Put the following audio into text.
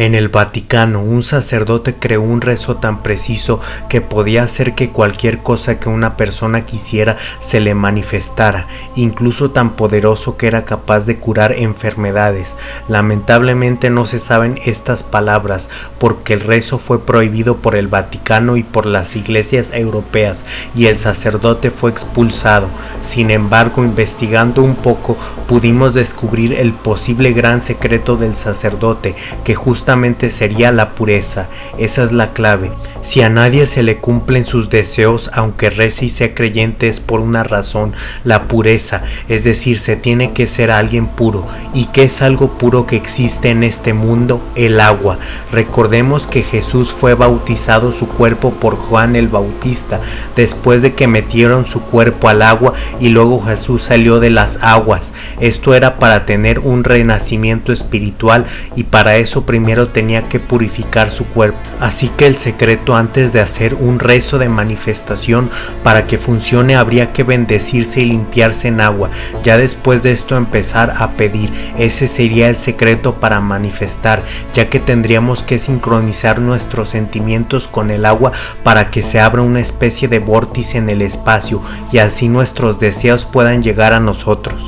En el Vaticano, un sacerdote creó un rezo tan preciso que podía hacer que cualquier cosa que una persona quisiera se le manifestara, incluso tan poderoso que era capaz de curar enfermedades. Lamentablemente no se saben estas palabras porque el rezo fue prohibido por el Vaticano y por las iglesias europeas y el sacerdote fue expulsado. Sin embargo, investigando un poco, pudimos descubrir el posible gran secreto del sacerdote que justamente sería la pureza. Esa es la clave. Si a nadie se le cumplen sus deseos, aunque rece y sea creyente, es por una razón, la pureza. Es decir, se tiene que ser alguien puro. ¿Y qué es algo puro que existe en este mundo? El agua. Recordemos que Jesús fue bautizado su cuerpo por Juan el Bautista, después de que metieron su cuerpo al agua y luego Jesús salió de las aguas. Esto era para tener un renacimiento espiritual y para eso tenía que purificar su cuerpo. Así que el secreto antes de hacer un rezo de manifestación para que funcione habría que bendecirse y limpiarse en agua. Ya después de esto empezar a pedir. Ese sería el secreto para manifestar, ya que tendríamos que sincronizar nuestros sentimientos con el agua para que se abra una especie de vórtice en el espacio y así nuestros deseos puedan llegar a nosotros.